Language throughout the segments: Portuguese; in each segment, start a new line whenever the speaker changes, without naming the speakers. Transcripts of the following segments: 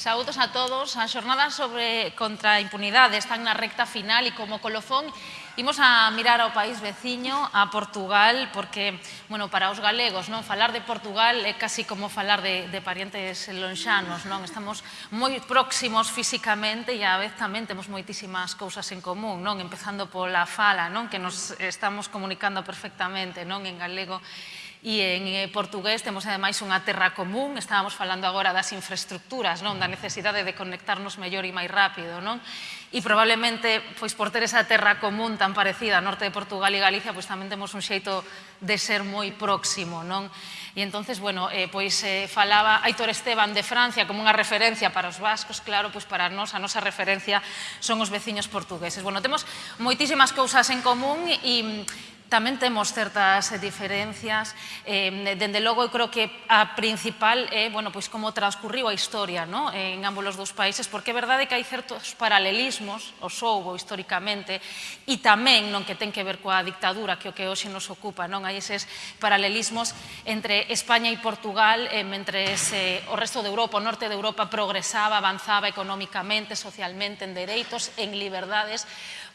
Saúdos a todos. A xornada sobre contra a impunidade están na recta final e como colofón Imos a mirar ao país veciño, a Portugal, porque, bueno, para os galegos, non falar de Portugal é casi como falar de, de parientes lonxanos, non? Estamos moi próximos físicamente e a vez tamén temos moitísimas cousas en común, non? Empezando pola fala, non? Que nos estamos comunicando perfectamente, non? En galego e en eh, portugués temos ademais unha terra común, estábamos falando agora das infraestructuras, non, da necesidade de conectarnos mellor e máis rápido, non? E probablemente, pois por ter esa terra común tan parecida, a norte de Portugal e Galicia, pois tamén temos un xeito de ser moi próximo, non? E entonces, bueno, eh, pois eh, falaba Aitor Esteban de Francia como unha referencia para os vascos, claro, pois para nós, a nosa referencia son os veciños portugueses. Bueno, temos moitísimas cousas en común e tamén temos certas diferencias. Eh, dende logo, eu creo que a principal é bueno, pois como transcurriu a historia no? en ambos os dous países, porque é verdade que hai certos paralelismos, os houbo históricamente, e tamén non que ten que ver coa dictadura que o que hoxe nos ocupa, non hai eses paralelismos entre España e Portugal, eh, mentre eh, o resto de Europa, o norte de Europa progresaba, avanzaba económicamente, socialmente, en dereitos, en liberdades,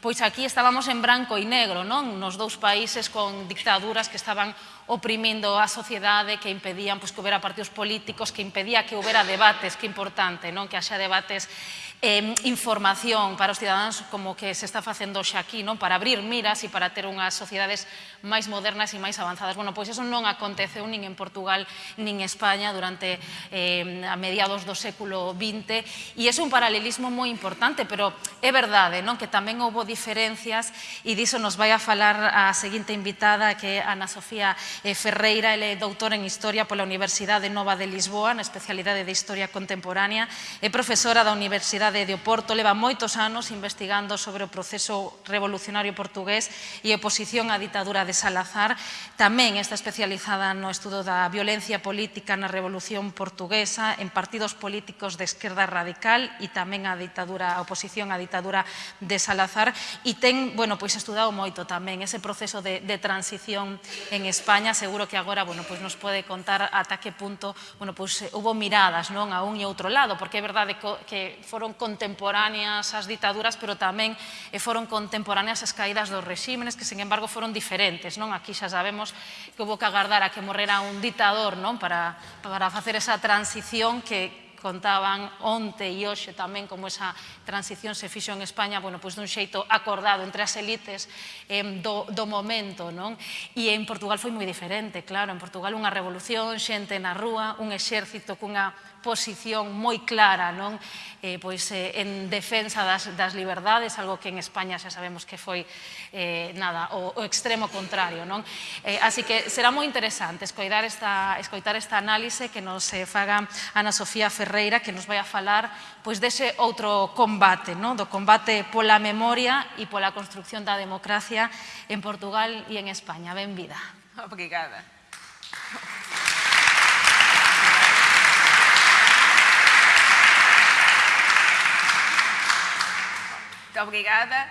pois aquí estábamos en branco e negro, non? Nos dous países con dictaduras que estaban oprimindo a sociedade, que impedían pois, que houbera partidos políticos, que impedía que houbera debates, que importante, non que haxa debates eh, información para os cidadáns como que se está facendo xa aquí, non? para abrir miras e para ter unhas sociedades máis modernas e máis avanzadas. Bueno, pois eso non aconteceu nin en Portugal nin en España durante eh, a mediados do século XX e é un paralelismo moi importante, pero é verdade non? que tamén houbo diferencias e diso nos vai a falar a seguinte invitada que é Ana Sofía Eh, Ferreira, ele eh, é doutora en Historia pola Universidade Nova de Lisboa, na especialidade de Historia Contemporánea, é profesora da Universidade de Oporto, leva moitos anos investigando sobre o proceso revolucionario portugués e oposición á ditadura de Salazar. Tamén está especializada no estudo da violencia política na Revolución Portuguesa, en partidos políticos de esquerda radical e tamén a ditadura, a oposición á ditadura de Salazar e ten, bueno, pois estudado moito tamén ese proceso de, de transición en España Begoña seguro que agora bueno, pois nos pode contar ata que punto bueno, pois, hubo miradas non a un e outro lado, porque é verdade que foron contemporáneas as ditaduras, pero tamén e foron contemporáneas as caídas dos regímenes, que, sen embargo, foron diferentes. Non? Aquí xa sabemos que houve que agardar a que morrera un ditador non? Para, para facer esa transición que, contaban onte e hoxe tamén como esa transición se fixo en España, bueno, pois dun xeito acordado entre as elites eh, do, do momento, non? E en Portugal foi moi diferente, claro, en Portugal unha revolución, xente na rúa, un exército cunha posición moi clara non eh, pois, eh, en defensa das, das liberdades, algo que en España xa sabemos que foi eh, nada, o, o extremo contrario. Non? Eh, así que será moi interesante escoitar esta, escoitar esta análise que nos eh, faga Ana Sofía Ferreira, que nos vai a falar pois, dese outro combate, non? do combate pola memoria e pola construcción da democracia en Portugal e en España. Benvida.
Obrigada. Muito obrigada.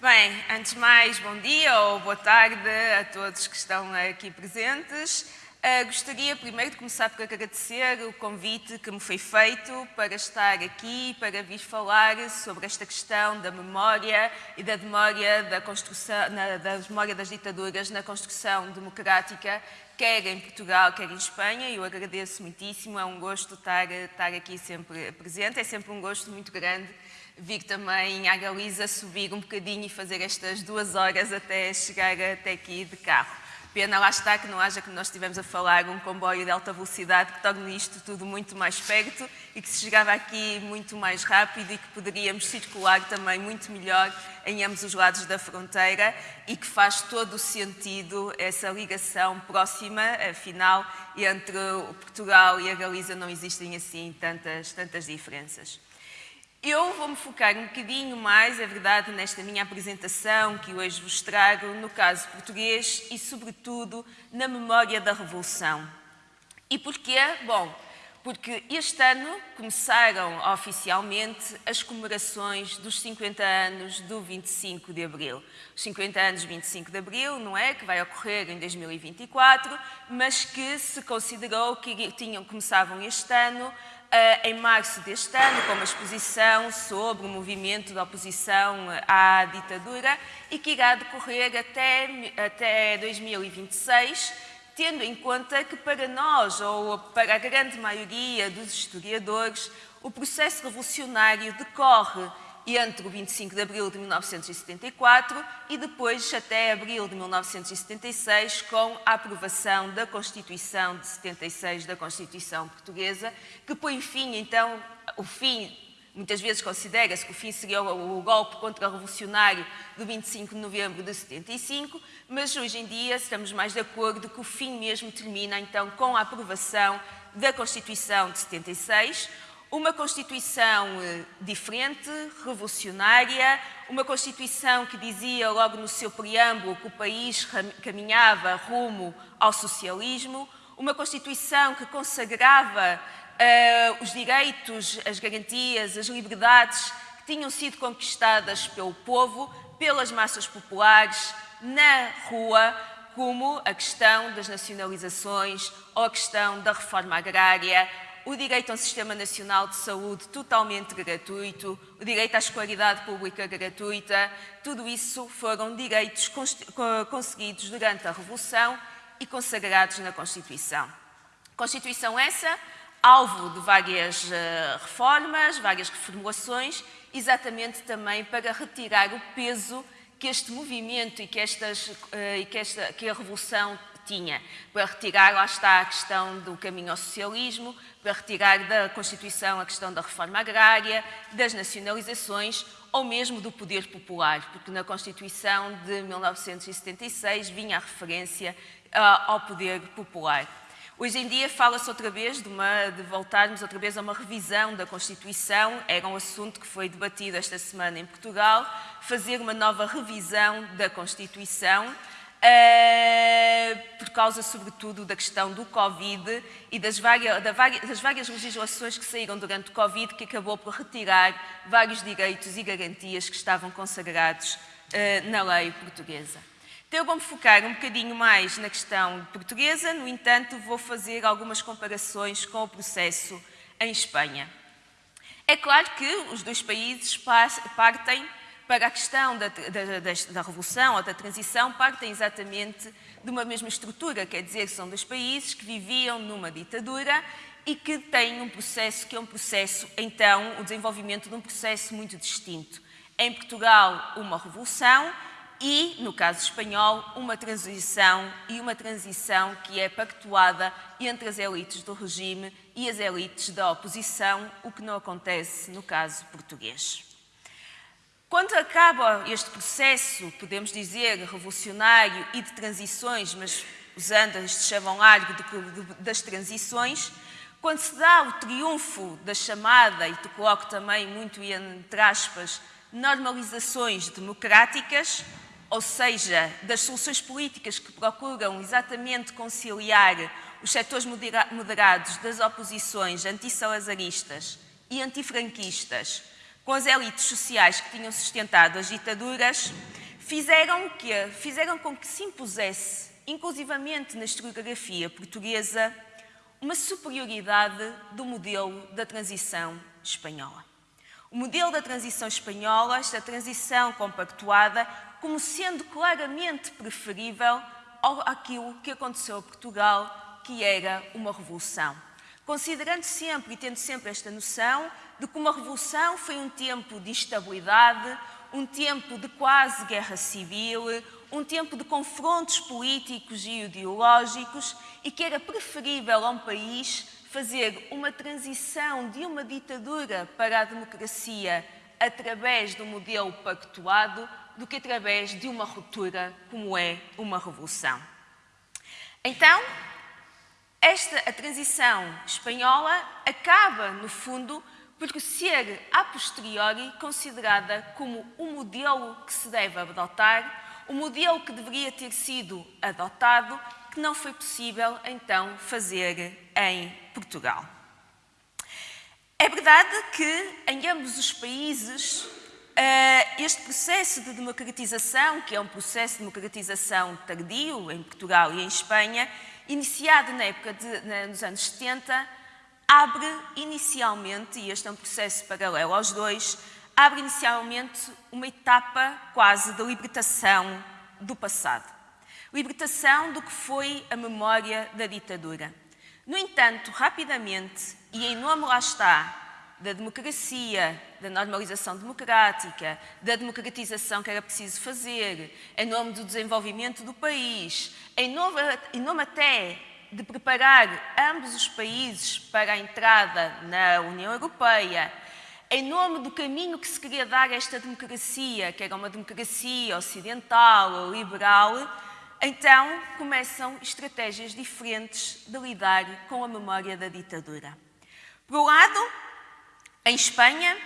Bem, antes de mais, bom dia ou boa tarde a todos que estão aqui presentes. Uh, gostaria primeiro de começar por agradecer o convite que me foi feito para estar aqui, para vir falar sobre esta questão da memória e da memória da construção, na, da memória das ditaduras na construção democrática, quer em Portugal, quer em Espanha. Eu agradeço muitíssimo, é um gosto estar, estar aqui sempre presente, é sempre um gosto muito grande vir também à Galiza subir um bocadinho e fazer estas duas horas até chegar até aqui de carro. Pena lá está que não haja que nós estivemos a falar um comboio de alta velocidade que torne isto tudo muito mais perto e que se chegava aqui muito mais rápido e que poderíamos circular também muito melhor em ambos os lados da fronteira e que faz todo o sentido essa ligação próxima, afinal, entre Portugal e a Galiza não existem assim tantas, tantas diferenças. Eu vou-me focar um bocadinho mais, é verdade, nesta minha apresentação que hoje vos trago, no caso português e, sobretudo, na memória da Revolução. E porquê? Bom, porque este ano começaram oficialmente as comemorações dos 50 anos do 25 de Abril. Os 50 anos do 25 de Abril, não é? Que vai ocorrer em 2024, mas que se considerou que tinham, começavam este ano em março deste ano, com uma exposição sobre o movimento da oposição à ditadura e que irá decorrer até, até 2026, tendo em conta que para nós, ou para a grande maioria dos historiadores, o processo revolucionário decorre entre o 25 de abril de 1974 e depois até abril de 1976, com a aprovação da Constituição de 76 da Constituição Portuguesa, que põe fim, então, o fim, muitas vezes considera-se que o fim seria o, o golpe contra-revolucionário do 25 de novembro de 75, mas hoje em dia estamos mais de acordo que o fim mesmo termina, então, com a aprovação da Constituição de 76, uma Constituição eh, diferente, revolucionária, uma Constituição que dizia logo no seu preâmbulo que o país caminhava rumo ao socialismo, uma Constituição que consagrava uh, os direitos, as garantias, as liberdades que tinham sido conquistadas pelo povo, pelas massas populares, na rua, como a questão das nacionalizações ou a questão da reforma agrária o direito a um sistema nacional de saúde totalmente gratuito, o direito à escolaridade pública gratuita, tudo isso foram direitos conseguidos durante a Revolução e consagrados na Constituição. Constituição essa, alvo de várias uh, reformas, várias reformulações, exatamente também para retirar o peso que este movimento e que, estas, uh, e que, esta, que a Revolução tinha, para retirar, lá está, a questão do caminho ao socialismo, para retirar da Constituição a questão da reforma agrária, das nacionalizações ou mesmo do poder popular, porque na Constituição de 1976 vinha a referência uh, ao poder popular. Hoje em dia fala-se outra vez de, uma, de, voltarmos outra vez a uma revisão da Constituição, era um assunto que foi debatido esta semana em Portugal, fazer uma nova revisão da Constituição, uh, por causa, sobretudo, da questão do Covid e das várias, das várias legislações que saíram durante o Covid, que acabou por retirar vários direitos e garantias que estavam consagrados uh, na lei portuguesa. Então, eu vou-me focar um bocadinho mais na questão portuguesa, no entanto, vou fazer algumas comparações com o processo em Espanha. É claro que os dois países partem para a questão da, da, da, da, revolução ou da transição partem exatamente de uma mesma estrutura, quer dizer, são dois países que viviam numa ditadura e que têm um processo que é um processo, então, o desenvolvimento de um processo muito distinto. Em Portugal, uma revolução e, no caso espanhol, uma transição e uma transição que é pactuada entre as elites do regime e as elites da oposição, o que não acontece no caso português. Quando acaba este processo, podemos dizer, revolucionário e de transições, mas usando este chavão largo das transições, quando se dá o triunfo da chamada, e te coloco também muito entre aspas, normalizações democráticas, ou seja, das soluções políticas que procuram exatamente conciliar os setores moderados das oposições antissalazaristas e antifranquistas com as elites sociais que tinham sustentado as ditaduras, fizeram, que, fizeram com que se impusesse, inclusivamente na historiografia portuguesa, uma superioridade do modelo da transição espanhola. O modelo da transição espanhola, esta transição compactuada, como sendo claramente preferível àquilo que aconteceu a Portugal, que era uma revolução. Considerando sempre e tendo sempre esta noção de que uma revolução foi um tempo de instabilidade, um tempo de quase guerra civil, um tempo de confrontos políticos e ideológicos e que era preferível a um país fazer uma transição de uma ditadura para a democracia através do modelo pactuado do que através de uma ruptura como é uma revolução. Então, esta a transição espanhola acaba, no fundo, por ser a posteriori considerada como o modelo que se deve adotar, o modelo que deveria ter sido adotado, que não foi possível então fazer em Portugal. É verdade que em ambos os países eh, este processo de democratização, que é um processo de democratização tardio em Portugal e em Espanha, iniciado na época de, nos anos 70, abre inicialmente, e este é um processo paralelo aos dois, abre inicialmente uma etapa quase de libertação do passado. Libertação do que foi a memória da ditadura. No entanto, rapidamente, e em nome lá está da democracia, da normalização democrática, da democratização que era preciso fazer, em nome do desenvolvimento do país, em nome, em nome até de preparar ambos os países para a entrada na União Europeia, em nome do caminho que se queria dar a esta democracia, que era uma democracia ocidental liberal, então começam estratégias diferentes de lidar com a memória da ditadura. Por um lado, em Espanha,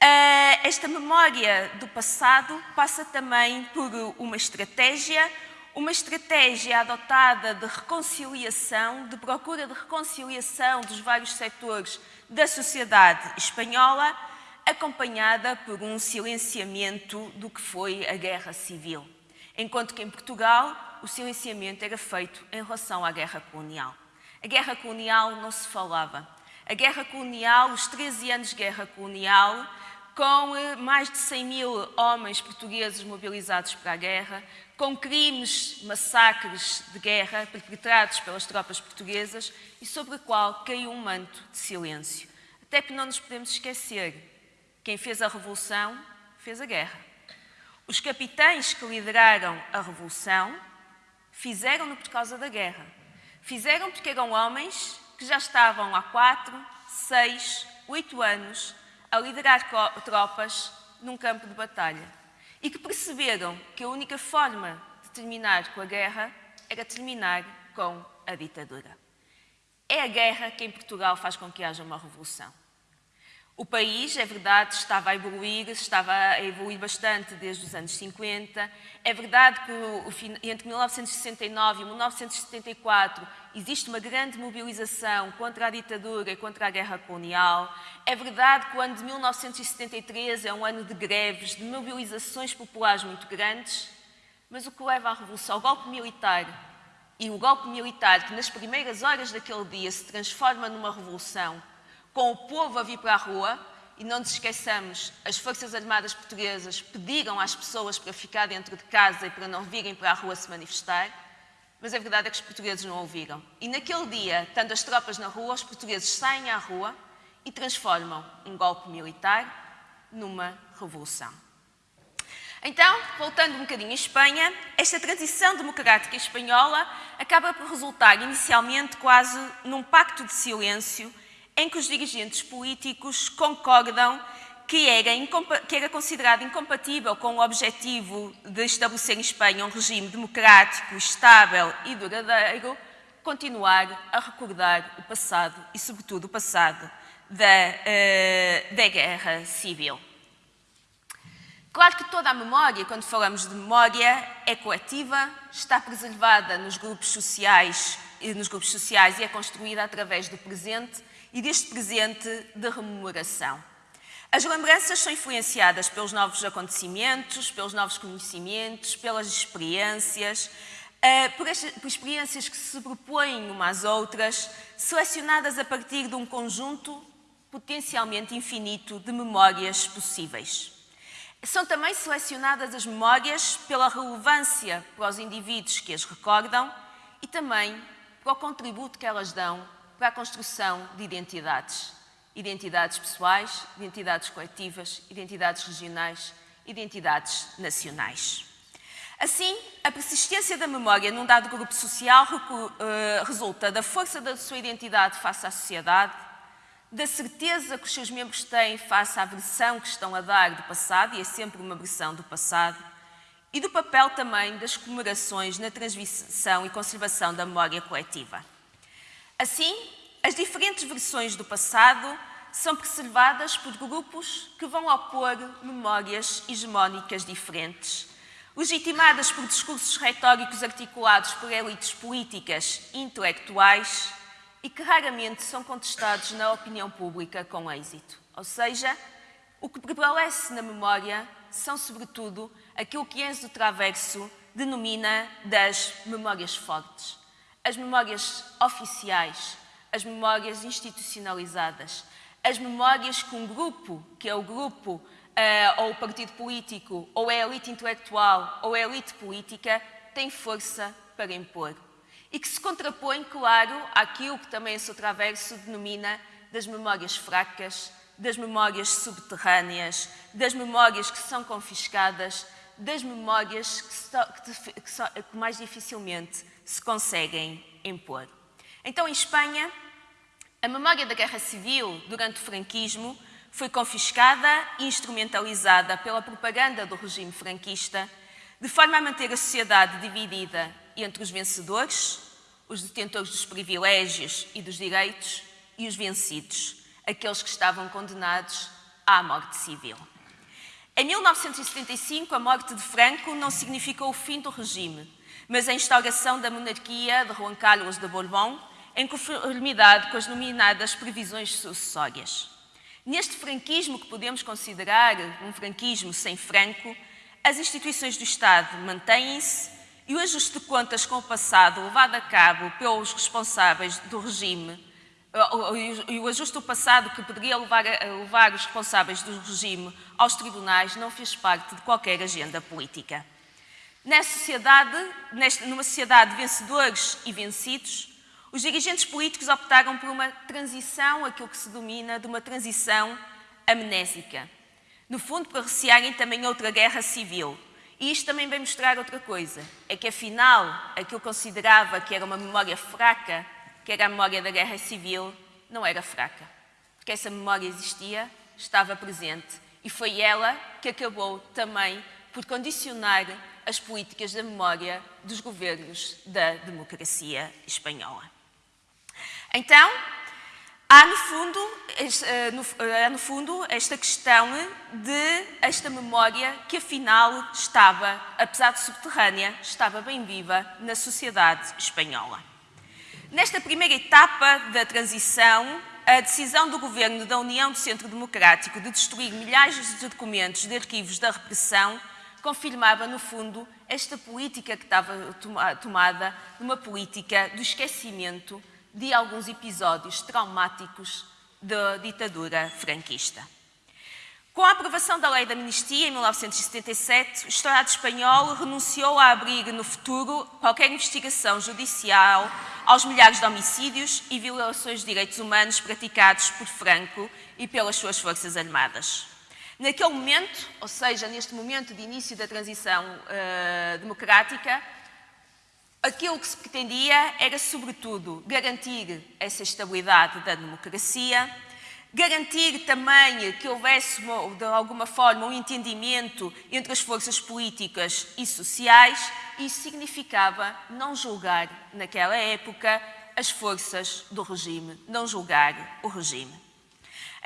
eh, esta memória do passado passa também por uma estratégia, uma estratégia adotada de reconciliação, de procura de reconciliação dos vários setores da sociedade espanhola, acompanhada por um silenciamento do que foi a guerra civil. Enquanto que em Portugal o silenciamento era feito em relação à guerra colonial. A guerra colonial não se falava. A guerra colonial, os 13 anos de guerra colonial, com eh, mais de 100 mil homens portugueses mobilizados para a guerra, com crimes, massacres de guerra perpetrados pelas tropas portuguesas e sobre o qual caiu um manto de silêncio. Até que não nos podemos esquecer, quem fez a revolução fez a guerra. Os capitães que lideraram a revolução fizeram-no por causa da guerra. Fizeram porque eram homens que já estavam há quatro, seis, oito anos a liderar tropas num campo de batalha e que perceberam que a única forma de terminar com a guerra era terminar com a ditadura. É a guerra que em Portugal faz com que haja uma revolução. O país, é verdade, estava a evoluir, estava a evoluir bastante desde os anos 50. É verdade que entre 1969 e 1974 existe uma grande mobilização contra a ditadura e contra a guerra colonial. É verdade que o ano de 1973 é um ano de greves, de mobilizações populares muito grandes. Mas o que leva à revolução, ao golpe militar, e o golpe militar que nas primeiras horas daquele dia se transforma numa revolução, com o povo a vir para a rua, e não nos esqueçamos, as Forças Armadas Portuguesas pediram às pessoas para ficar dentro de casa e para não virem para a rua se manifestar, mas a verdade é que os portugueses não ouviram. E naquele dia, estando as tropas na rua, os portugueses saem à rua e transformam um golpe militar numa revolução. Então, voltando um bocadinho à Espanha, esta transição democrática espanhola acaba por resultar inicialmente quase num pacto de silêncio em que os dirigentes políticos concordam que era, que era, considerado incompatível com o objetivo de estabelecer em Espanha um regime democrático, estável e duradouro, continuar a recordar o passado e, sobretudo, o passado da, uh, da Guerra Civil. Claro que toda a memória, quando falamos de memória, é coletiva, está preservada nos grupos sociais, nos grupos sociais e é construída através do presente e deste presente de rememoração. As lembranças são influenciadas pelos novos acontecimentos, pelos novos conhecimentos, pelas experiências, eh, por, experiências que se sobrepõem umas às outras, selecionadas a partir de um conjunto potencialmente infinito de memórias possíveis. São também selecionadas as memórias pela relevância para os indivíduos que as recordam e também para o contributo que elas dão para a construção de identidades. Identidades pessoais, identidades coletivas, identidades regionais, identidades nacionais. Assim, a persistência da memória num dado grupo social eh, resulta da força da sua identidade face à sociedade, da certeza que os seus membros têm face à versão que estão a dar do passado, e é sempre uma versão do passado, e do papel também das comemorações na transmissão e conservação da memória coletiva. Assim, as diferentes versões do passado são preservadas por grupos que vão opor memórias hegemónicas diferentes, legitimadas por discursos retóricos articulados por elites políticas e intelectuais e que raramente são contestados na opinião pública com êxito. Ou seja, o que prevalece na memória são, sobretudo, aquilo que Enzo Traverso denomina das memórias fortes as memórias oficiais, as memórias institucionalizadas, as memórias que um grupo, que é o grupo, uh, ou o partido político, ou a elite intelectual, ou a elite política, tem força para impor. E que se contrapõe, claro, àquilo que também o Traverso denomina das memórias fracas, das memórias subterrâneas, das memórias que são confiscadas, das memórias que, so, que, que, so, que mais dificilmente se conseguem impor. Então, em Espanha, a memória da Guerra Civil durante o franquismo foi confiscada e instrumentalizada pela propaganda do regime franquista, de forma a manter a sociedade dividida entre os vencedores, os detentores dos privilégios e dos direitos, e os vencidos, aqueles que estavam condenados à morte civil. Em 1975, a morte de Franco não significou o fim do regime, mas a instauração da monarquia de Juan Carlos de Borbón em conformidade com as nominadas previsões sucessórias. Neste franquismo que podemos considerar um franquismo sem Franco, as instituições do Estado mantêm-se e o ajuste de contas com o passado levado a cabo pelos responsáveis do regime e o ajuste do passado que poderia levar, levar os responsáveis do regime aos tribunais não fez parte de qualquer agenda política. Nessa sociedade, numa sociedade de vencedores e vencidos, os dirigentes políticos optaram por uma transição, aquilo que se domina de uma transição amnésica. No fundo, para recearem também outra guerra civil. E isto também vem mostrar outra coisa, é que afinal, aquilo que considerava que era uma memória fraca, que era a memória da guerra civil, não era fraca. Porque essa memória existia, estava presente, e foi ela que acabou também por condicionar as políticas da memória dos governos da democracia espanhola. Então, há no fundo, eh, há no fundo esta questão de esta memória que afinal estava, apesar de subterrânea, estava bem viva na sociedade espanhola. Nesta primeira etapa da transição, a decisão do governo da União do Centro Democrático de destruir milhares de documentos de arquivos da repressão confirmava, no fundo, esta política que estava tomada, uma política do esquecimento de alguns episódios traumáticos da ditadura franquista. Com a aprovação da Lei da Amnistia em 1977, o Estado espanhol renunciou a abrir no futuro qualquer investigação judicial aos milhares de homicídios e violações de direitos humanos praticados por Franco e pelas suas forças armadas. Naquele momento, ou seja, neste momento de início da transição uh, democrática, aquilo que se pretendia era, sobretudo, garantir essa estabilidade da democracia, garantir também que houvesse, de alguma forma, um entendimento entre as forças políticas e sociais. Isso significava não julgar, naquela época, as forças do regime, não julgar o regime.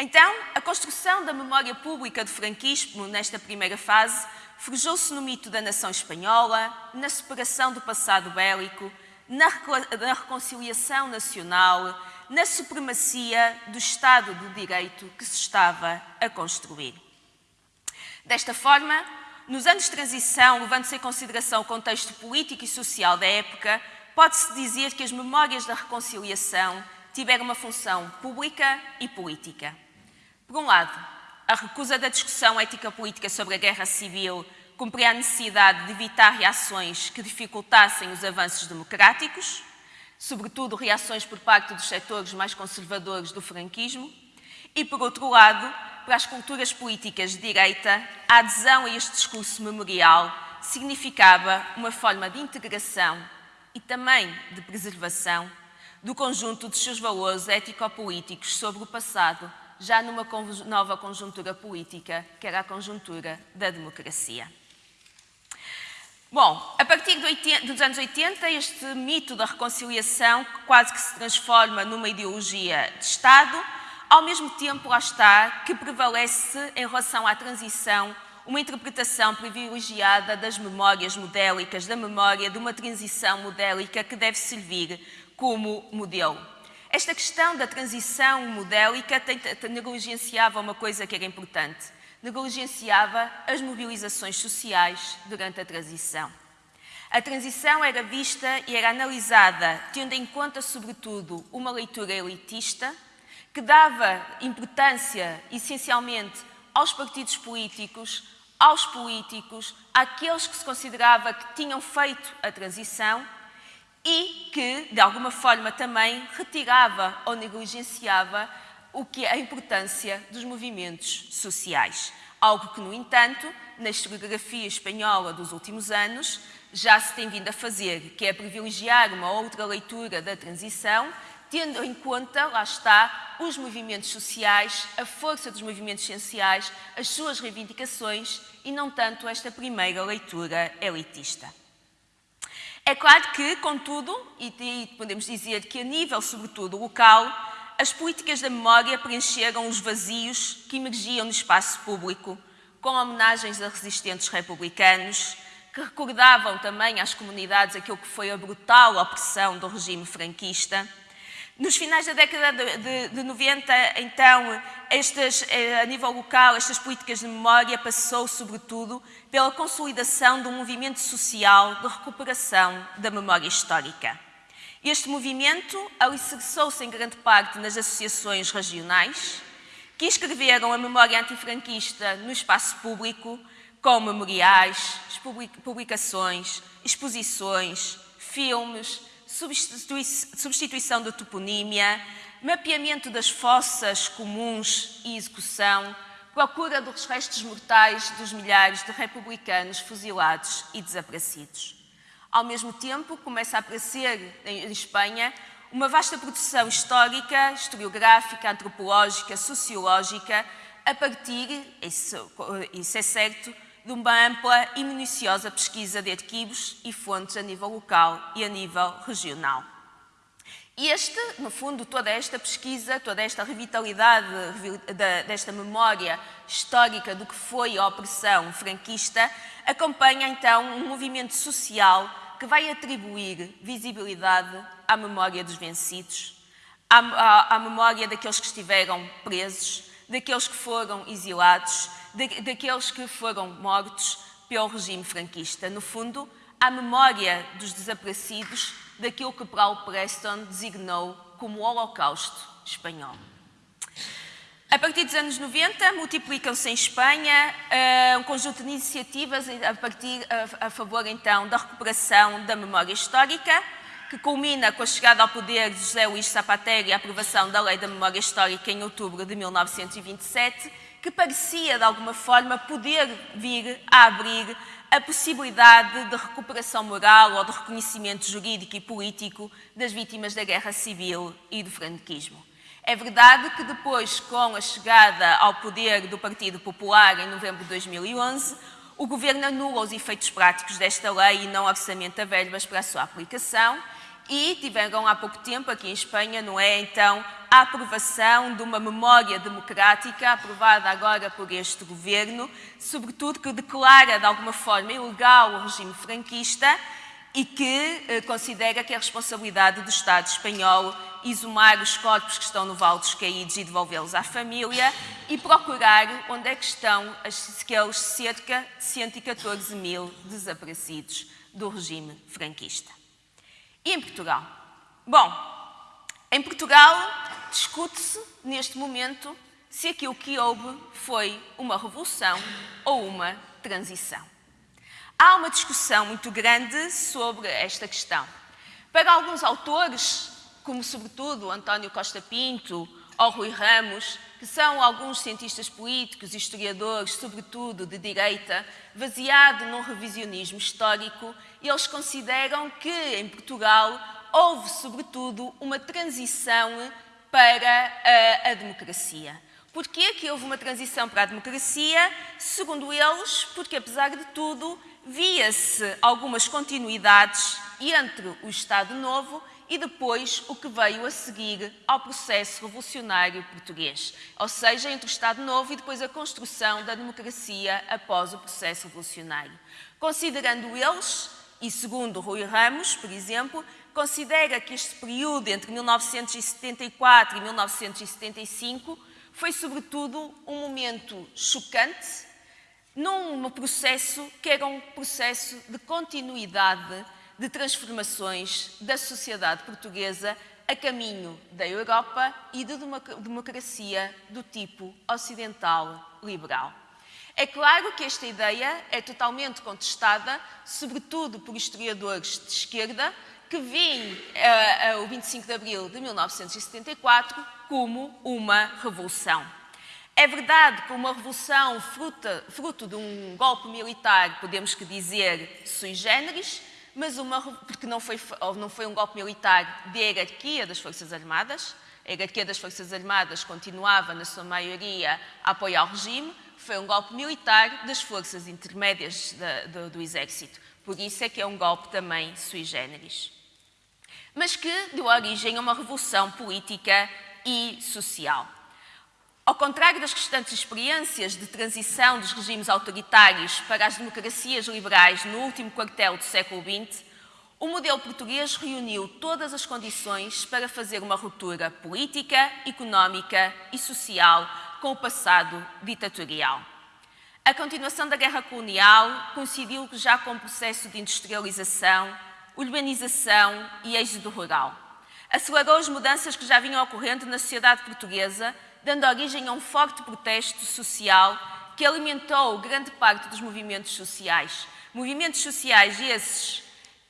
Então, a construção da memória pública do franquismo nesta primeira fase forjou-se no mito da nação espanhola, na separação do passado bélico, na, na reconciliação nacional, na supremacia do Estado de Direito que se estava a construir. Desta forma, nos anos de transição, levando-se em consideração o contexto político e social da época, pode-se dizer que as memórias da reconciliação tiveram uma função pública e política. Por um lado, a recusa da discussão ética-política sobre a guerra civil cumpria a necessidade de evitar reações que dificultassem os avanços democráticos, sobretudo reações por parte dos setores mais conservadores do franquismo, e, por outro lado, para as culturas políticas de direita, a adesão a este discurso memorial significava uma forma de integração e também de preservação do conjunto de seus valores ético-políticos sobre o passado já numa nova conjuntura política, que era a conjuntura da democracia. Bom, a partir dos anos 80, este mito da reconciliação quase que se transforma numa ideologia de Estado, ao mesmo tempo, lá está, que prevalece em relação à transição uma interpretação privilegiada das memórias modélicas, da memória de uma transição modélica que deve servir como modelo. Esta questão da transição modélica negligenciava uma coisa que era importante. Negligenciava as mobilizações sociais durante a transição. A transição era vista e era analisada tendo em conta, sobretudo, uma leitura elitista que dava importância, essencialmente, aos partidos políticos, aos políticos, àqueles que se considerava que tinham feito a transição e que, de alguma forma, também retirava ou negligenciava o que é a importância dos movimentos sociais. Algo que, no entanto, na historiografia espanhola dos últimos anos, já se tem vindo a fazer, que é privilegiar uma outra leitura da transição, tendo em conta, lá está, os movimentos sociais, a força dos movimentos sociais, as suas reivindicações e não tanto esta primeira leitura elitista. É claro que, contudo, e podemos dizer que a nível, sobretudo, local, as políticas da memória preencheram os vazios que emergiam no espaço público, com homenagens a resistentes republicanos, que recordavam também às comunidades aquilo que foi a brutal opressão do regime franquista. Nos finais da década de, de, de 90, então, estas, eh, a nível local, estas políticas de memória passou, sobretudo, pela consolidação de um movimento social de recuperação da memória histórica. Este movimento alicerçou-se em grande parte nas associações regionais, que escreveram a memória antifranquista no espaço público, com memoriais, publicações, exposições, filmes, substituição da toponímia, mapeamento das fossas comuns e execução, procura dos restos mortais dos milhares de republicanos fuzilados e desaparecidos. Ao mesmo tempo, começa a aparecer em Espanha uma vasta produção histórica, historiográfica, antropológica, sociológica, a partir, isso, isso é certo, de uma ampla e minuciosa pesquisa de arquivos e fontes a nível local e a nível regional. Este, no fundo, toda esta pesquisa, toda esta revitalidade desta memória histórica do que foi a opressão franquista, acompanha então um movimento social que vai atribuir visibilidade à memória dos vencidos, à, à, à memória daqueles que estiveram presos, daqueles que foram exilados daqueles que foram mortos pelo regime franquista. No fundo, a memória dos desaparecidos daquilo que Paul Preston designou como o Holocausto espanhol. A partir dos anos 90, multiplicam-se em Espanha uh, um conjunto de iniciativas a, partir, a, a, favor, então, da recuperação da memória histórica, que culmina com a chegada ao poder de José Luís Zapatero e a aprovação da Lei da Memória Histórica em outubro de 1927, que parecia, de alguma forma, poder vir a abrir a possibilidade de recuperação moral ou de reconhecimento jurídico e político das vítimas da guerra civil e do franquismo. É verdade que depois, com a chegada ao poder do Partido Popular em novembro de 2011, o Governo anula os efeitos práticos desta lei e não orçamenta verbas para a sua aplicação e tiveram há pouco tempo aqui em Espanha, não é, então, a aprovação de uma memória democrática aprovada agora por este governo, sobretudo que declara de alguma forma ilegal o regime franquista e que eh, considera que é responsabilidade do Estado espanhol exumar os corpos que estão no Vale dos Caídos e devolvê-los à família e procurar onde é que estão aqueles cerca de 114 mil desaparecidos do regime franquista. E em Portugal? Bom, em Portugal discute-se neste momento se aquilo que houve foi uma revolução ou uma transição. Há uma discussão muito grande sobre esta questão. Para alguns autores, como sobretudo António Costa Pinto ou Rui Ramos, que são alguns cientistas políticos historiadores, sobretudo de direita, baseado num revisionismo histórico, eles consideram que em Portugal houve, sobretudo, uma transição para a, a democracia. Porquê que houve uma transição para a democracia? Segundo eles, porque apesar de tudo, via-se algumas continuidades entre o Estado Novo e depois o que veio a seguir ao processo revolucionário português, ou seja, entre o Estado Novo e depois a construção da democracia após o processo revolucionário. Considerando eles, e segundo Rui Ramos, por exemplo, considera que este período entre 1974 e 1975 foi sobretudo um momento chocante num processo que era um processo de continuidade de transformações da sociedade portuguesa a caminho da Europa e de uma democracia do tipo ocidental liberal. É claro que esta ideia é totalmente contestada, sobretudo por historiadores de esquerda, que veem uh, uh, o 25 de abril de 1974 como uma revolução. É verdade que uma revolução fruta, fruto de um golpe militar, podemos que dizer sui generis, mas uma, porque não foi, não foi um golpe militar de hierarquia das Forças Armadas, a hierarquia das Forças Armadas continuava, na sua maioria, a apoiar o regime, foi um golpe militar das forças intermédias do, do Exército. Por isso é que é um golpe também sui generis. Mas que deu origem a uma revolução política e social. Ao contrário das restantes experiências de transição dos regimes autoritários para as democracias liberais no último quartel do século XX, o modelo português reuniu todas as condições para fazer uma ruptura política, económica e social com o passado ditatorial. A continuação da guerra colonial coincidiu já com o processo de industrialização, urbanização e êxodo rural. Acelerou as mudanças que já vinham ocorrendo na sociedade portuguesa dando origem a um forte protesto social que alimentou grande parte dos movimentos sociais. Movimentos sociais esses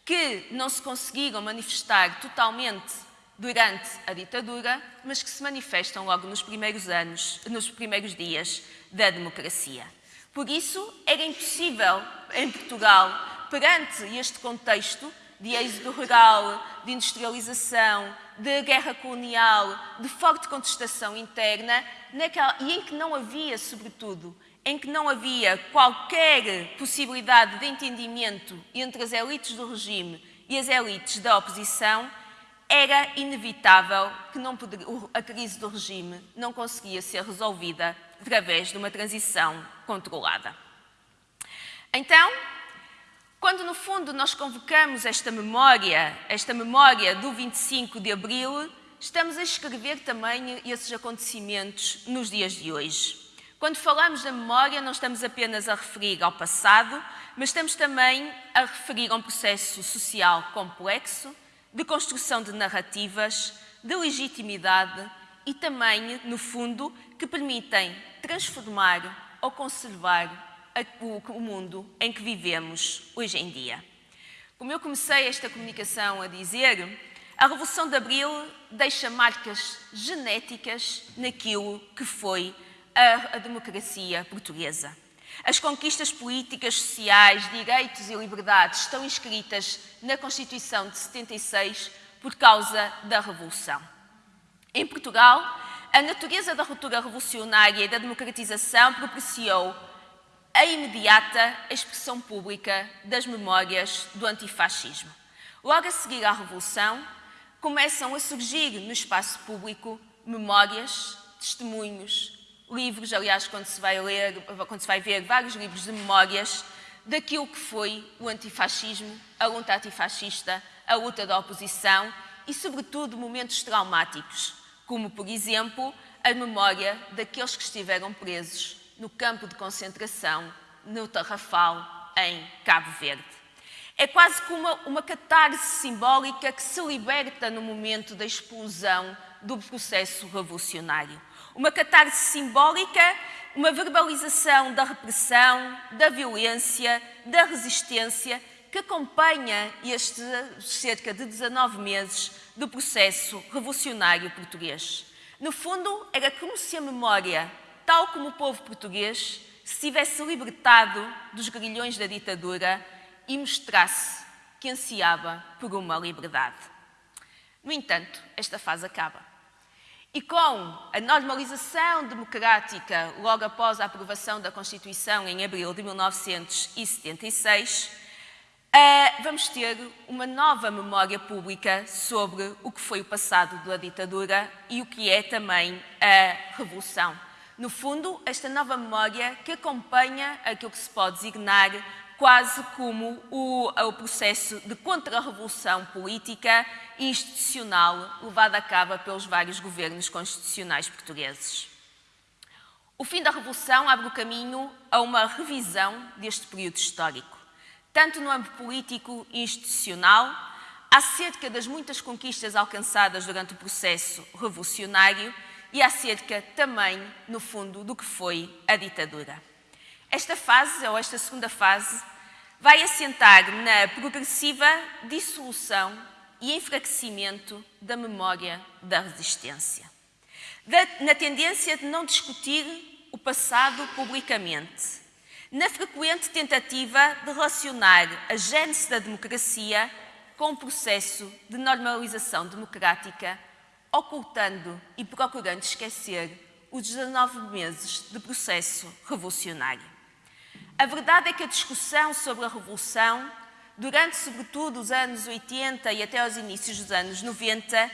que não se conseguiram manifestar totalmente durante a ditadura, mas que se manifestam logo nos primeiros anos, nos primeiros dias da democracia. Por isso, era impossível em Portugal, perante este contexto, de êxodo rural, de industrialização, de guerra colonial, de forte contestação interna, naquela, e em que não havia, sobretudo, em que não havia qualquer possibilidade de entendimento entre as elites do regime e as elites da oposição, era inevitável que poderia, a crise do regime não conseguia ser resolvida através de uma transição controlada. Então, quando, no fundo, nós convocamos esta memória, esta memória do 25 de Abril, estamos a escrever também esses acontecimentos nos dias de hoje. Quando falamos da memória, não estamos apenas a referir ao passado, mas estamos também a referir a um processo social complexo, de construção de narrativas, de legitimidade e também, no fundo, que permitem transformar ou conservar o mundo em que vivemos hoje em dia. Como eu comecei esta comunicação a dizer, a Revolução de Abril deixa marcas genéticas naquilo que foi a, democracia portuguesa. As conquistas políticas, sociais, direitos e liberdades estão inscritas na Constituição de 76 por causa da Revolução. Em Portugal, a natureza da ruptura revolucionária e da democratização propiciou a imediata expressão pública das memórias do antifascismo. Logo a seguir à Revolução, começam a surgir no espaço público memórias, testemunhos, livros, aliás, quando se vai ler, quando se vai ver vários livros de memórias daquilo que foi o antifascismo, a luta antifascista, a luta da oposição e, sobretudo, momentos traumáticos, como, por exemplo, a memória daqueles que estiveram presos no campo de concentração no Tarrafal, em Cabo Verde. É quase como uma, uma catarse simbólica que se liberta no momento da explosão do processo revolucionário. Uma catarse simbólica, uma verbalização da repressão, da violência, da resistência que acompanha estes cerca de 19 meses do processo revolucionário português. No fundo, era como se a memória tal como o povo português se tivesse libertado dos grilhões da ditadura e mostrasse que ansiava por uma liberdade. No entanto, esta fase acaba. E com a normalização democrática logo após a aprovação da Constituição em abril de 1976, eh, vamos ter uma nova memória pública sobre o que foi o passado da ditadura e o que é também a Revolução no fundo, esta nova memória que acompanha aquilo que se pode designar quase como o, o processo de contra-revolução política e institucional levado a cabo pelos vários governos constitucionais portugueses. O fim da Revolução abre o caminho a uma revisão deste período histórico, tanto no âmbito político e institucional, acerca das muitas conquistas alcançadas durante o processo revolucionário e acerca também, no fundo, do que foi a ditadura. Esta fase, ou esta segunda fase, vai assentar na progressiva dissolução e enfraquecimento da memória da resistência, na tendência de não discutir o passado publicamente, na frequente tentativa de relacionar a gênese da democracia com o processo de normalização democrática, ocultando e procurando esquecer os 19 meses de processo revolucionário. A verdade é que a discussão sobre a Revolução, durante sobretudo os anos 80 e até aos inícios dos anos 90,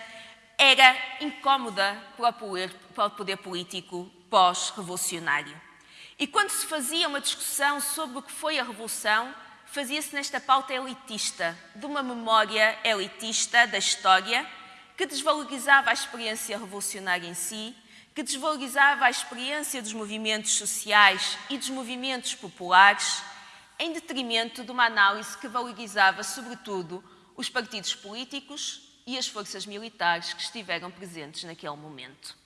era incómoda para o poder, para o poder político pós-revolucionário. E quando se fazia uma discussão sobre o que foi a Revolução, fazia-se nesta pauta elitista, de uma memória elitista da história, que desvalorizava a experiência revolucionária em si que desvalorizava a experiência dos movimentos sociais e dos movimentos populares, em detrimento de uma análise que valorizava, sobretudo, os partidos políticos e as forças militares que estiveram presentes naquele momento.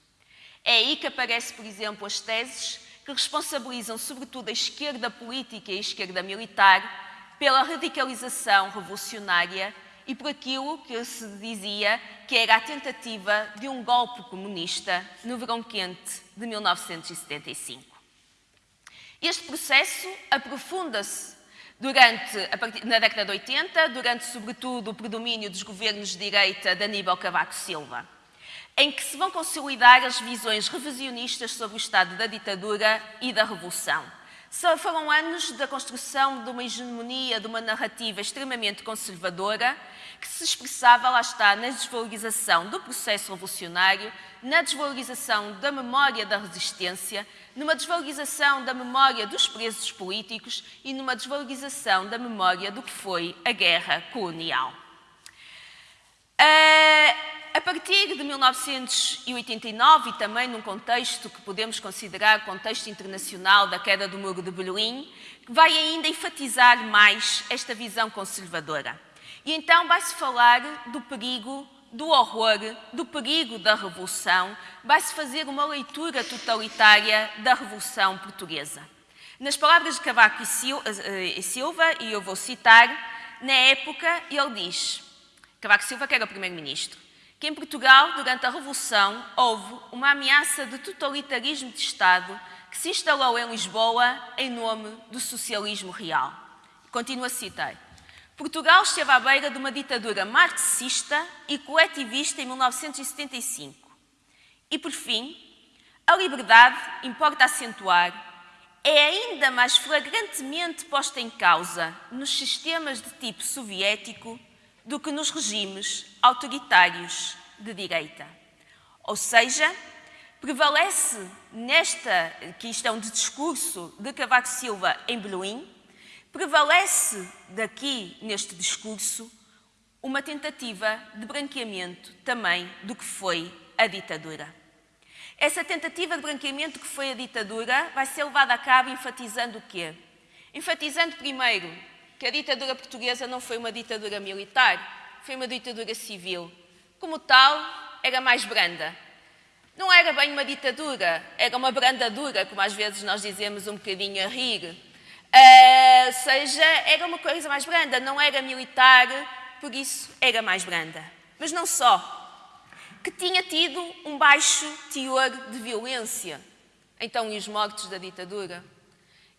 É aí que aparecem, por exemplo, as teses que responsabilizam, sobretudo, a esquerda política e a esquerda militar pela radicalização revolucionária e por aquilo que se dizia que era a tentativa de um golpe comunista no verão quente de 1975. Este processo aprofunda-se durante, na década de 80, durante sobretudo o predomínio dos governos de direita de Aníbal Cavaco Silva, em que se vão consolidar as visões revisionistas sobre o estado da ditadura e da revolução foram anos da construção de uma hegemonia, de uma narrativa extremamente conservadora, que se expressava, lá está, na desvalorização do processo revolucionário, na desvalorização da memória da resistência, numa desvalorização da memória dos presos políticos e numa desvalorização da memória do que foi a guerra colonial. Uh, a partir de 1989, e também num contexto que podemos considerar contexto internacional da queda do Muro de Berlim, vai ainda enfatizar mais esta visão conservadora. E então vai-se falar do perigo, do horror, do perigo da Revolução, vai-se fazer uma leitura totalitária da Revolução Portuguesa. Nas palavras de Cavaco e Silva, e eu vou citar, na época ele diz, Cavaco Silva que era o primeiro-ministro, que em Portugal, durante a Revolução, houve uma ameaça de totalitarismo de Estado que se instalou em Lisboa em nome do socialismo real. Continuo a citar. Portugal esteve à beira de uma ditadura marxista e coletivista em 1975. E, por fim, a liberdade, importa acentuar, é ainda mais flagrantemente posta em causa nos sistemas de tipo soviético do que nos regimes autoritários de direita. Ou seja, prevalece nesta questão de discurso de Cavaco Silva em Berlim, prevalece daqui neste discurso uma tentativa de branqueamento também do que foi a ditadura. Essa tentativa de branqueamento que foi a ditadura vai ser levada a cabo enfatizando o quê? Enfatizando primeiro que a ditadura portuguesa não foi uma ditadura militar, foi uma ditadura civil. Como tal, era mais branda. Não era bem uma ditadura, era uma brandadura, como às vezes nós dizemos um bocadinho a rir. Uh, ou seja, era uma coisa mais branda, não era militar, por isso era mais branda. Mas não só. Que tinha tido um baixo teor de violência. Então, e os mortos da ditadura?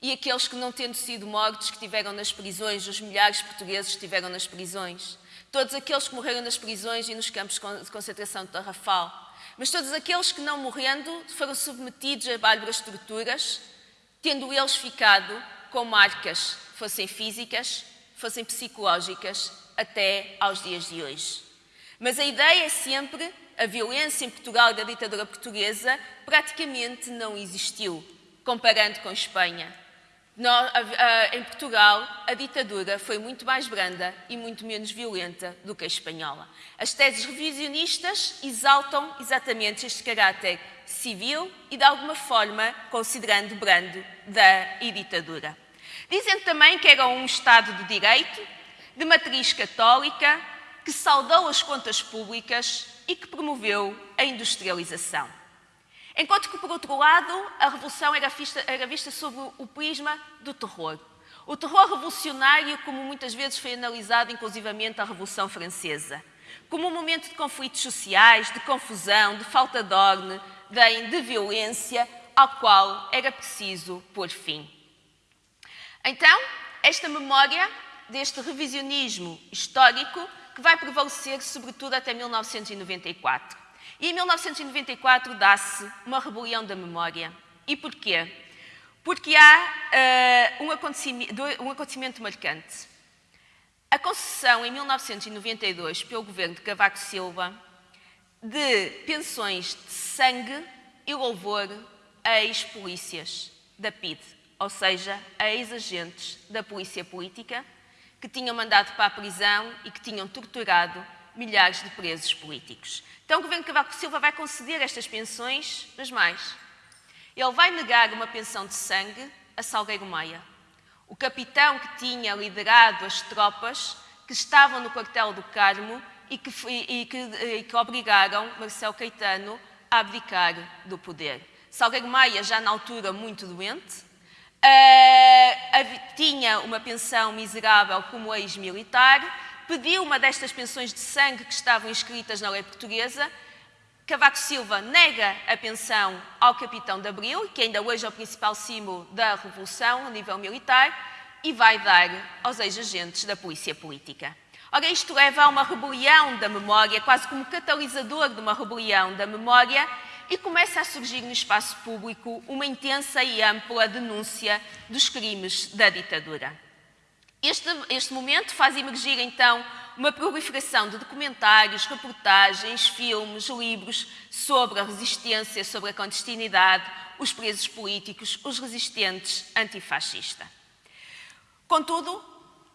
E aqueles que, não tendo sido mortos, que estiveram nas prisões, os milhares de portugueses que estiveram nas prisões, todos aqueles que morreram nas prisões e nos campos de concentração de Tarrafal, mas todos aqueles que, não morrendo, foram submetidos a bárbaras torturas, tendo eles ficado com marcas, fossem físicas, fossem psicológicas, até aos dias de hoje. Mas a ideia é sempre a violência em Portugal da ditadura portuguesa praticamente não existiu, comparando com Espanha em Portugal, a ditadura foi muito mais branda e muito menos violenta do que a espanhola. As teses revisionistas exaltam exatamente este caráter civil e, de alguma forma, considerando brando da ditadura. Dizem também que era um Estado de direito, de matriz católica, que saudou as contas públicas e que promoveu a industrialização. Enquanto que, por outro lado, a Revolução era vista, era vista sob o prisma do terror. O terror revolucionário, como muitas vezes foi analisado, inclusivamente, a Revolução Francesa. Como um momento de conflitos sociais, de confusão, de falta de ordem, de violência, ao qual era preciso pôr fim. Então, esta memória deste revisionismo histórico que vai prevalecer sobretudo até 1994. E em 1994 dá-se uma rebelião da memória. E porquê? Porque há uh, um, acontecimento, um acontecimento marcante. A concessão em 1992 pelo governo de Cavaco Silva de pensões de sangue e louvor a ex-polícias da PID, ou seja, a ex-agentes da polícia política que tinham mandado para a prisão e que tinham torturado milhares de presos políticos. Então o governo Cavaco Silva vai conceder estas pensões, mas mais. Ele vai negar uma pensão de sangue a Salgueiro Maia, o capitão que tinha liderado as tropas que estavam no quartel do Carmo e que, e que, e que obrigaram Marcelo Caetano a abdicar do poder. Salgueiro Maia, já na altura muito doente, uh, tinha uma pensão miserável como ex-militar pediu uma destas pensões de sangue que estavam inscritas na lei portuguesa. Cavaco Silva nega a pensão ao capitão de Abril, que ainda hoje é o principal símbolo da revolução a nível militar, e vai dar aos ex-agentes da polícia política. Ora, isto leva a uma rebelião da memória, quase como catalisador de uma rebelião da memória, e começa a surgir no espaço público uma intensa e ampla denúncia dos crimes da ditadura. Este, este momento faz emergir, então, uma proliferação de documentários, reportagens, filmes, livros sobre a resistência, sobre a clandestinidade, os presos políticos, os resistentes antifascista. Contudo,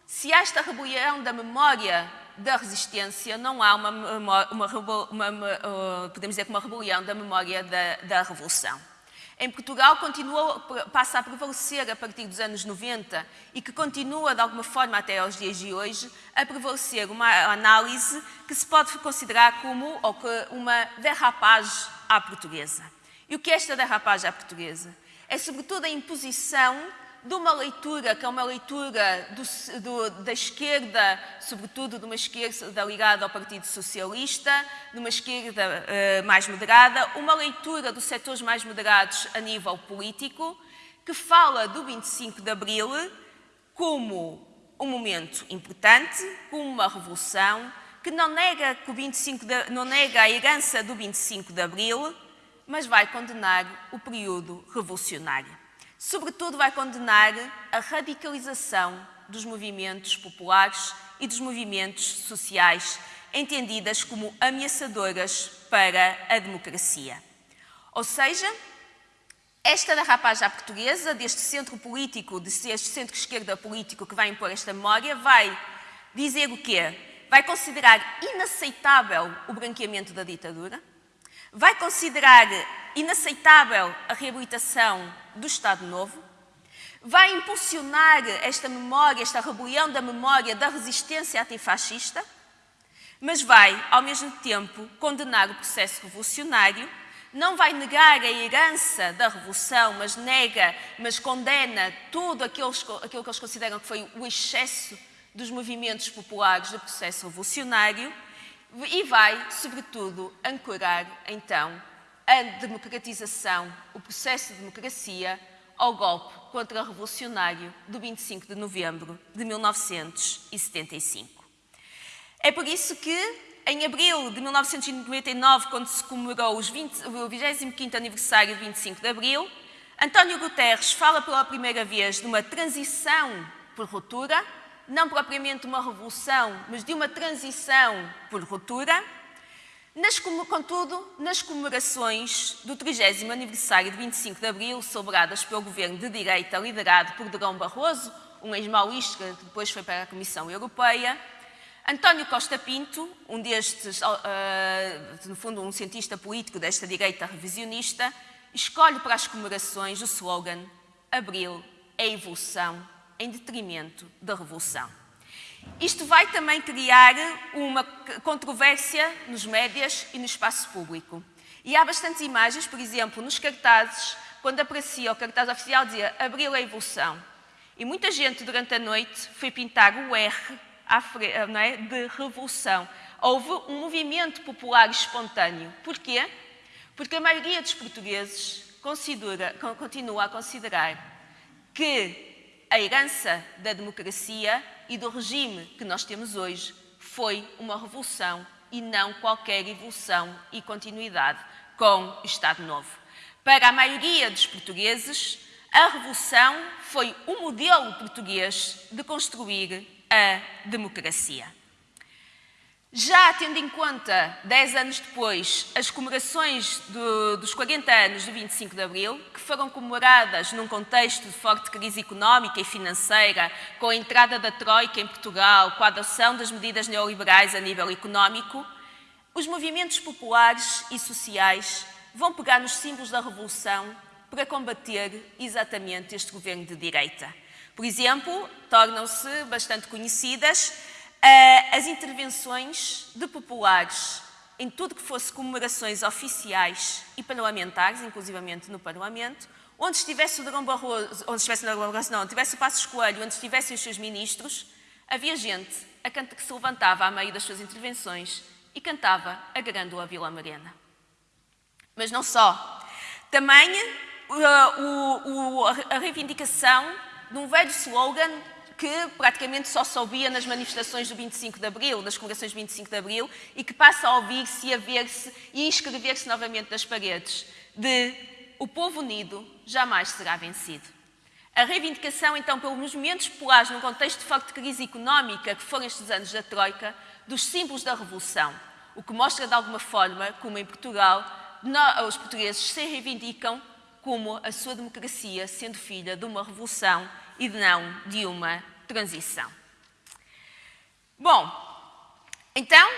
se há esta rebelião da memória da resistência, não há uma, uma, uma, uma uh, podemos dizer, uma rebelião da memória da, da revolução em Portugal continua, passa a prevalecer a partir dos anos 90 e que continua, de alguma forma, até aos dias de hoje, a prevalecer uma análise que se pode considerar como uma derrapagem à portuguesa. E o que é esta derrapagem à portuguesa? É, sobretudo, a imposição de uma leitura, que é uma leitura do, do, da esquerda, sobretudo de uma esquerda ligada ao Partido Socialista, de uma esquerda uh, mais moderada, uma leitura dos setores mais moderados a nível político, que fala do 25 de Abril como um momento importante, como uma revolução, que não nega, que o 25 de, não nega a herança do 25 de Abril, mas vai condenar o período revolucionário. Sobretudo, vai condenar a radicalização dos movimentos populares e dos movimentos sociais, entendidas como ameaçadoras para a democracia. Ou seja, esta derrapagem à portuguesa, deste centro político, deste centro-esquerda político que vai impor esta memória, vai dizer o quê? Vai considerar inaceitável o branqueamento da ditadura, vai considerar inaceitável a reabilitação do Estado Novo, vai impulsionar esta memória, esta rebelião da memória da resistência antifascista, mas vai, ao mesmo tempo, condenar o processo revolucionário, não vai negar a herança da revolução, mas nega, mas condena tudo aquilo, aquilo que eles consideram que foi o excesso dos movimentos populares do processo revolucionário? E vai, sobretudo, ancorar, então, a democratização, o processo de democracia, ao golpe contra-revolucionário do 25 de novembro de 1975. É por isso que, em abril de 1999, quando se comemorou 20, o 25º aniversário do 25 de abril, António Guterres fala pela primeira vez de uma transição por ruptura, não propriamente uma revolução, mas de uma transição por ruptura, Nas, contudo, nas comemorações do 30 aniversário de 25 de Abril, celebradas pelo governo de direita liderado por Drão Barroso, um ex-maoísta que depois foi para a Comissão Europeia, António Costa Pinto, um destes, uh, no fundo um cientista político desta direita revisionista, escolhe para as comemorações o slogan Abril é evolução em detrimento da revolução. Isto vai também criar uma controvérsia nos médias e no espaço público. E há bastantes imagens, por exemplo, nos cartazes, quando aparecia o cartaz oficial, dizia Abril é evolução. E muita gente, durante a noite, foi pintar o R é, de revolução. Houve um movimento popular espontâneo. Porquê? Porque a maioria dos portugueses continua a considerar que a herança da democracia e do regime que nós temos hoje foi uma revolução e não qualquer evolução e continuidade com o Estado Novo. Para a maioria dos portugueses, a revolução foi o modelo português de construir a democracia. Já tendo em conta, 10 anos depois, as comemorações do, dos 40 anos do 25 de Abril, que foram comemoradas num contexto de forte crise económica e financeira, com a entrada da Troika em Portugal, com a adoção das medidas neoliberais a nível económico, os movimentos populares e sociais vão pegar nos símbolos da Revolução para combater exatamente este governo de direita. Por exemplo, tornam-se bastante conhecidas as intervenções de populares em tudo que fosse comemorações oficiais e parlamentares, inclusivamente no Parlamento, onde estivesse o Drão Barroso, onde estivesse, não, não, tivesse o Passos Coelho, onde estivessem os seus ministros, havia gente a que se levantava a meio das suas intervenções e cantava a Grândola Vila Mariana. Mas não só. Também uh, o, o, a reivindicação de um velho slogan que praticamente só se ouvia nas manifestações do 25 de Abril, nas comemorações do 25 de Abril, e que passa a ouvir-se e a ver-se e escrever-se novamente nas paredes, de o povo unido jamais será vencido. A reivindicação, então, pelos movimentos populares num contexto de forte crise económica, que foram estes anos da Troika, dos símbolos da Revolução, o que mostra, de alguma forma, como em Portugal, os portugueses se reivindicam como a sua democracia sendo filha de uma revolução e não de uma transição. Bom, então,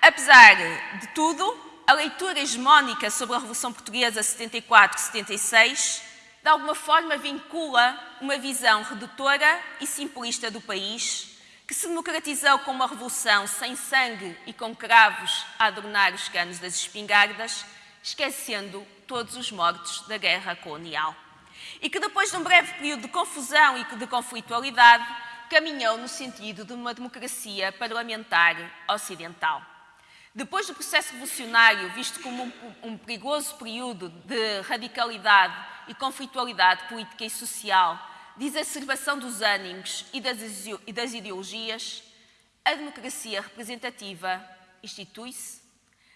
apesar de tudo, a leitura hegemónica sobre a Revolução Portuguesa 74-76 de alguma forma vincula uma visão redutora e simplista do país, que se democratizou com uma revolução sem sangue e com cravos a adornar os canos das espingardas, esquecendo todos os mortos da guerra colonial e que depois de um breve período de confusão e de conflitualidade, caminhou no sentido de uma democracia parlamentar ocidental. Depois do processo revolucionário, visto como um, um perigoso período de radicalidade e conflitualidade política e social, de exacerbação dos ânimos e das, e das ideologias, a democracia representativa institui-se,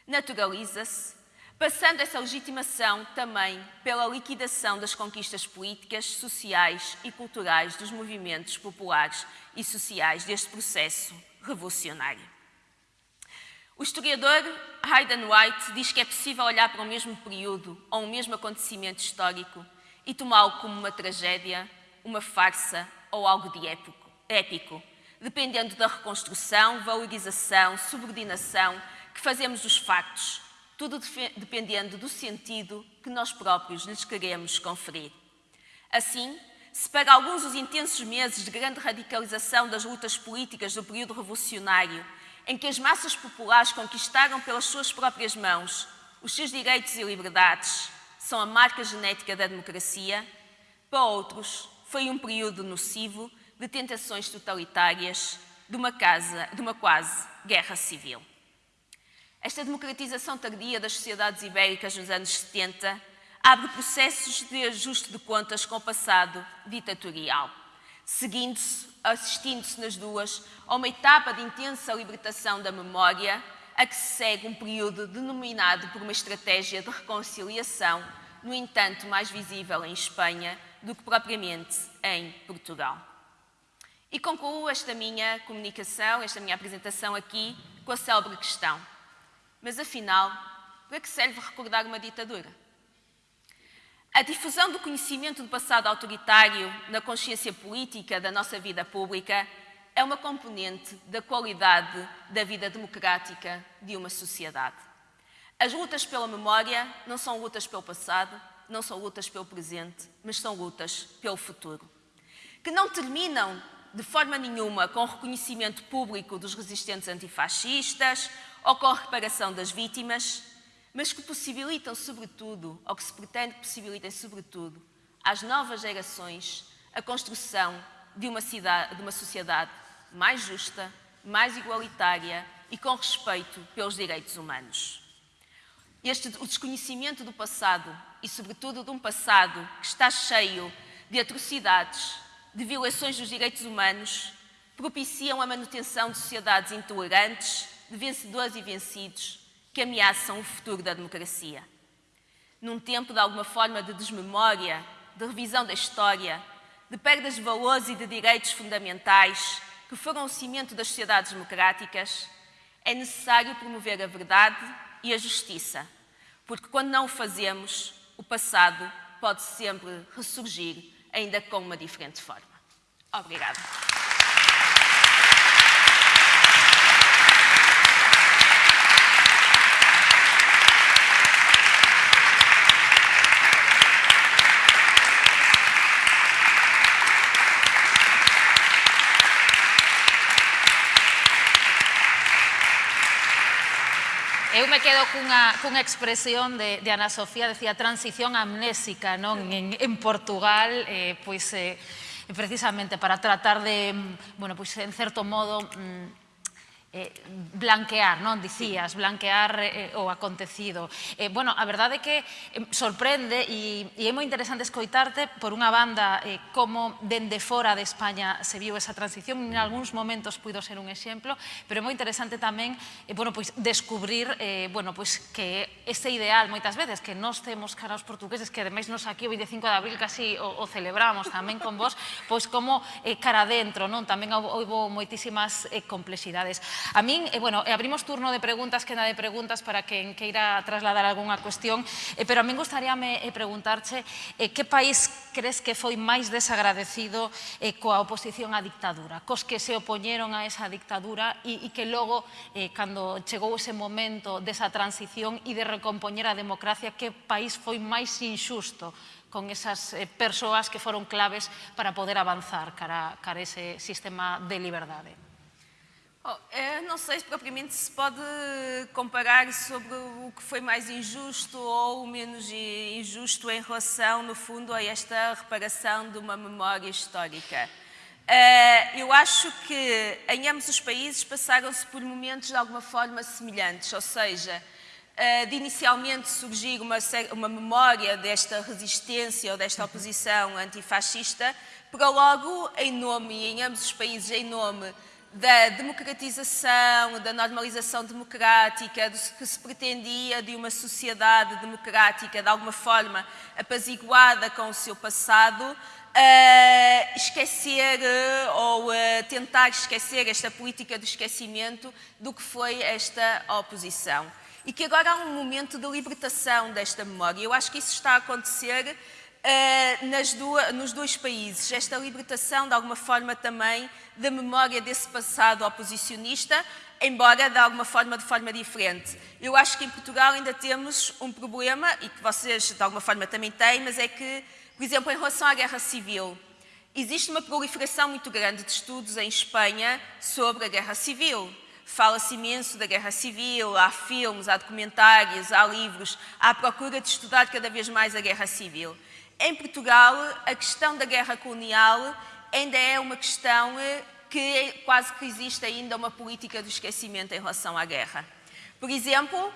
naturaliza-se passando essa legitimação também pela liquidação das conquistas políticas, sociais e culturais dos movimentos populares e sociais deste processo revolucionário. O historiador Hayden White diz que é possível olhar para o mesmo período ou um mesmo acontecimento histórico e tomá-lo como uma tragédia, uma farsa ou algo de épico, épico, dependendo da reconstrução, valorização, subordinação que fazemos dos factos tudo dependendo do sentido que nós próprios lhes queremos conferir. Assim, se para alguns os intensos meses de grande radicalização das lutas políticas do período revolucionário, em que as massas populares conquistaram pelas suas próprias mãos os seus direitos e liberdades, são a marca genética da democracia, para outros foi um período nocivo de tentações totalitárias de uma, casa, de uma quase guerra civil. Esta democratização tardia das sociedades ibéricas nos anos 70 abre processos de ajuste de contas com o passado ditatorial, seguindo-se, assistindo-se nas duas a uma etapa de intensa libertação da memória, a que se segue um período denominado por uma estratégia de reconciliação, no entanto mais visível em Espanha do que propriamente em Portugal. E concluo esta minha comunicação, esta minha apresentação aqui, com a célebre questão Mas afinal, para que serve recordar uma ditadura? A difusão do conhecimento do passado autoritário na consciência política da nossa vida pública é uma componente da qualidade da vida democrática de uma sociedade. As lutas pela memória não são lutas pelo passado, não são lutas pelo presente, mas são lutas pelo futuro. Que não terminam de forma nenhuma com o reconhecimento público dos resistentes antifascistas a reparação das vítimas, mas que possibilitam, sobretudo, ou que se pretende que possibilitem, sobretudo, às novas gerações a construção de uma, cidade, de uma sociedade mais justa, mais igualitária e com respeito pelos direitos humanos. Este, o desconhecimento do passado e, sobretudo, de um passado que está cheio de atrocidades, de violações dos direitos humanos, propiciam a manutenção de sociedades intolerantes, de vencedores e vencidos, que ameaçam o futuro da democracia. Num tempo de alguma forma de desmemória, de revisão da história, de perdas de valores e de direitos fundamentais que foram o cimento das sociedades democráticas, é necessário promover a verdade e a justiça, porque quando não o fazemos, o passado pode sempre ressurgir, ainda com uma diferente forma. Obrigada.
Eu me quedo cunha, cunha expresión de, de Ana Sofía, decía transición amnésica non? En, en Portugal, eh, pois eh, precisamente para tratar de, mm, bueno, pois en certo modo... Mm, eh, blanquear, non dicías, blanquear eh, o acontecido. Eh, bueno, a verdade é que eh, sorprende e, e é moi interesante escoitarte por unha banda eh, como dende fora de España se viu esa transición, en algúns momentos puido ser un exemplo, pero é moi interesante tamén eh, bueno, pois, descubrir eh, bueno, pois, que ese ideal moitas veces que nós temos cara aos portugueses, que ademais nos aquí o 25 de abril casi o, o celebramos tamén con vos, pois como eh, cara dentro, non? tamén houve moitísimas eh, complexidades. A min, eh, bueno, eh, abrimos turno de preguntas, queda de preguntas para quen queira trasladar algunha cuestión, eh, pero a min gustaríame eh, preguntarche eh, que país crees que foi máis desagradecido eh, coa oposición á dictadura, cos que se opoñeron a esa dictadura e, e que logo, eh, cando chegou ese momento desa transición e de recompoñer a democracia, que país foi máis injusto con esas eh, persoas que foron claves para poder avanzar cara, cara ese sistema de liberdade.
Oh, não sei se propriamente se pode comparar sobre o que foi mais injusto ou menos injusto em relação, no fundo, a esta reparação de uma memória histórica. Uh, eu acho que em ambos os países passaram-se por momentos de alguma forma semelhantes, ou seja, uh, de inicialmente surgir uma, uma memória desta resistência ou desta oposição antifascista, para logo, em nome, e em ambos os países, em nome da democratização, da normalização democrática, do que se pretendia de uma sociedade democrática, de alguma forma apaziguada com o seu passado, uh, esquecer uh, ou uh, tentar esquecer esta política do esquecimento do que foi esta oposição. E que agora há um momento de libertação desta memória. Eu acho que isso está a acontecer nas duas, nos dois países. Esta libertação, de alguma forma, também da memória desse passado oposicionista, embora de alguma forma de forma diferente. Eu acho que em Portugal ainda temos um problema, e que vocês de alguma forma também têm, mas é que, por exemplo, em relação à guerra civil, existe uma proliferação muito grande de estudos em Espanha sobre a guerra civil. Fala-se imenso da guerra civil, há filmes, há documentários, há livros, há procura de estudar cada vez mais a guerra civil. Em Portugal, a questão da guerra colonial ainda é uma questão eh, que quase que existe ainda uma política do esquecimento em relação à guerra. Por exemplo,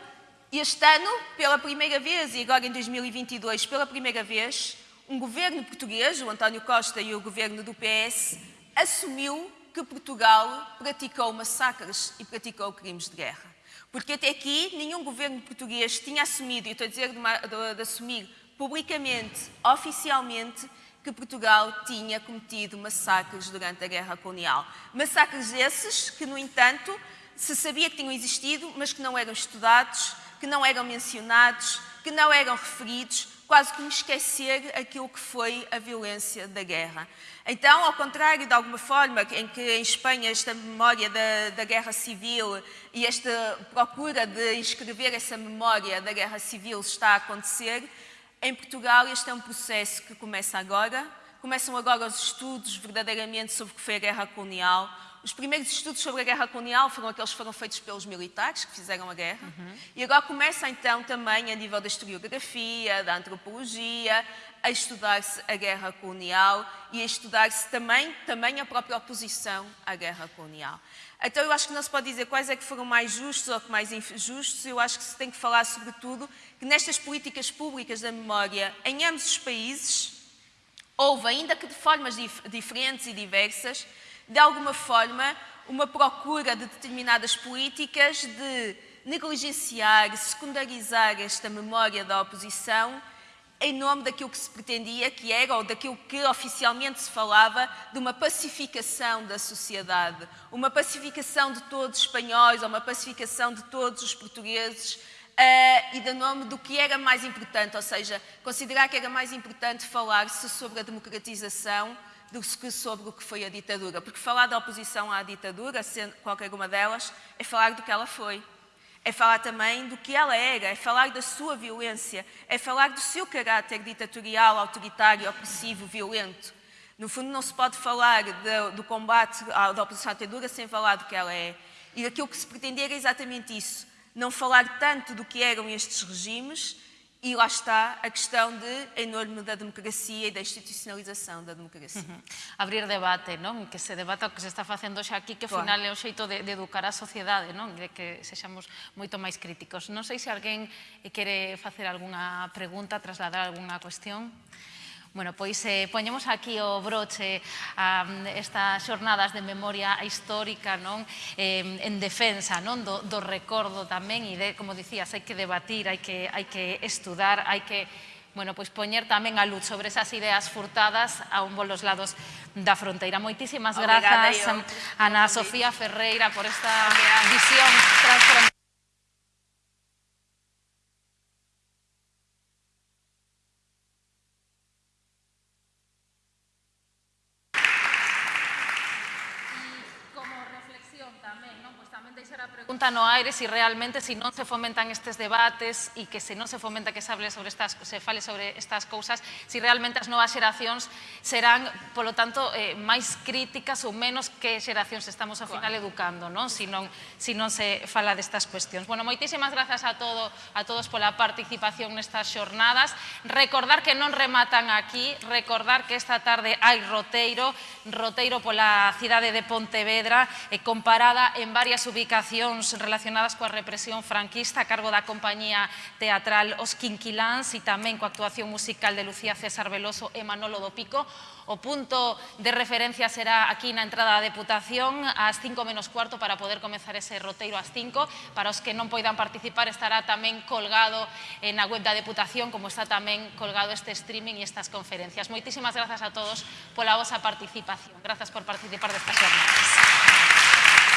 este ano, pela primeira vez, e agora em 2022, pela primeira vez, um governo português, o António Costa e o governo do PS, assumiu que Portugal praticou massacres e praticou crimes de guerra. Porque até aqui nenhum governo português tinha assumido, e estou a dizer de, uma, de, de assumir publicamente, oficialmente, que Portugal tinha cometido massacres durante a Guerra Colonial. Massacres esses que, no entanto, se sabia que tinham existido, mas que não eram estudados, que não eram mencionados, que não eram referidos, quase como esquecer aquilo que foi a violência da guerra. Então, ao contrário de alguma forma em que em Espanha esta memória da, da guerra civil e esta procura de inscrever essa memória da guerra civil está a acontecer, em Portugal este é um processo que começa agora, começam agora os estudos verdadeiramente sobre o que foi a guerra colonial, os primeiros estudos sobre a guerra colonial foram aqueles que foram feitos pelos militares que fizeram a guerra. Uhum. E agora começa então também a nível da historiografia, da antropologia, a estudar-se a guerra colonial e a estudar-se também, também a própria oposição à guerra colonial. Então eu acho que não se pode dizer quais é que foram mais justos ou que mais injustos, eu acho que se tem que falar sobretudo que nestas políticas públicas da memória, em ambos os países, houve, ainda que de formas dif diferentes e diversas, de alguma forma, uma procura de determinadas políticas de negligenciar, secundarizar esta memória da oposição em nome daquilo que se pretendia que era, ou daquilo que oficialmente se falava, de uma pacificação da sociedade, uma pacificação de todos os espanhóis, ou uma pacificação de todos os portugueses, uh, e de nome do que era mais importante, ou seja, considerar que era mais importante falar-se sobre a democratização do que sobre o que foi a ditadura. Porque falar da oposição à ditadura, sendo qualquer uma delas, é falar do que ela foi. É falar também do que ela era, é falar da sua violência, é falar do seu caráter ditatorial, autoritário, opressivo, violento. No fundo, não se pode falar do combate da oposição à ditadura sem falar do que ela é. E aquilo que se pretendia era exatamente isso. Não falar tanto do que eram estes regimes, E lá está a questão de, enorme da democracia e da institucionalización da democracia. Uh -huh.
Abrir debate, non? Que se debata o que se está facendo xa aquí, que ao final é o xeito de, de educar a sociedade, non? De que sexamos moito máis críticos. Non sei se alguén eh, quere facer algunha pregunta, trasladar algunha cuestión. Bueno, pois eh, poñemos aquí o broche a estas xornadas de memoria histórica non eh, en defensa non do, do recordo tamén e, de, como dicías, hai que debatir, hai que, hai que estudar, hai que bueno, pois poñer tamén a luz sobre esas ideas furtadas a un bolos lados da fronteira. Moitísimas grazas, Ana Sofía Ferreira, por esta Obrigada. visión transfronteira. pregunta no aire si realmente se si non se fomentan estes debates e que se non se fomenta que se hable sobre estas, se fale sobre estas cousas, si realmente as novas xeracións serán, polo tanto, eh, máis críticas ou menos que xeracións estamos ao final educando, non? Si non, si non se fala destas cuestións. Bueno, moitísimas grazas a, todo, a todos pola participación nestas xornadas. Recordar que non rematan aquí, recordar que esta tarde hai roteiro, roteiro pola cidade de Pontevedra, eh, comparada en varias ubicacións relacionadas coa represión franquista a cargo da compañía teatral Os Quinquiláns e tamén coa actuación musical de Lucía César Veloso e Manolo do Pico. O punto de referencia será aquí na entrada da Deputación ás 5 menos cuarto para poder comenzar ese roteiro ás 5. Para os que non poidan participar estará tamén colgado eh, na web da Deputación como está tamén colgado este streaming e estas conferencias. Moitísimas grazas a todos pola vosa participación. Grazas por participar destas jornadas.